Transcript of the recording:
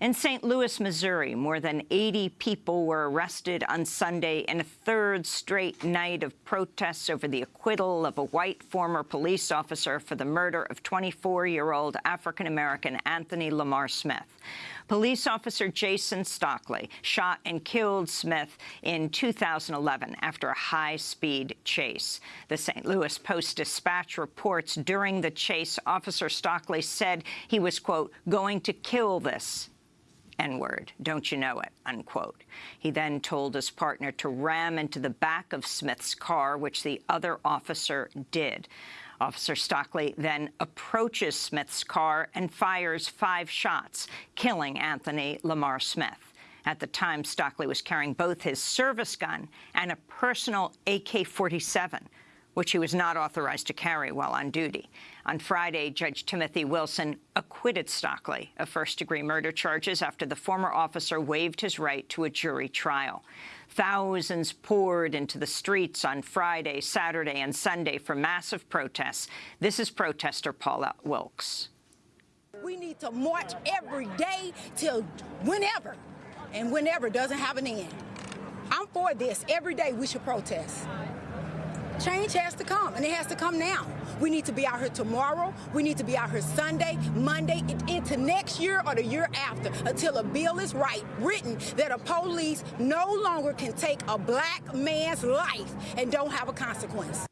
In St. Louis, Missouri, more than 80 people were arrested on Sunday in a third straight night of protests over the acquittal of a white former police officer for the murder of 24-year-old African-American Anthony Lamar Smith. Police officer Jason Stockley shot and killed Smith in 2011 after a high-speed chase. The St. Louis Post-Dispatch reports during the chase, Officer Stockley said he was, quote, going to kill this N-word, don't you know it, unquote. He then told his partner to ram into the back of Smith's car, which the other officer did. Officer Stockley then approaches Smith's car and fires five shots, killing Anthony Lamar Smith. At the time, Stockley was carrying both his service gun and a personal AK-47, which he was not authorized to carry while on duty. On Friday, Judge Timothy Wilson acquitted Stockley of first-degree murder charges after the former officer waived his right to a jury trial. Thousands poured into the streets on Friday, Saturday, and Sunday for massive protests. This is protester Paula Wilkes. We need to march every day till whenever, and whenever doesn't have an end. I'm for this. Every day we should protest. Change has to come, and it has to come now. We need to be out here tomorrow. We need to be out here Sunday, Monday, into next year or the year after until a bill is right, written that a police no longer can take a black man's life and don't have a consequence.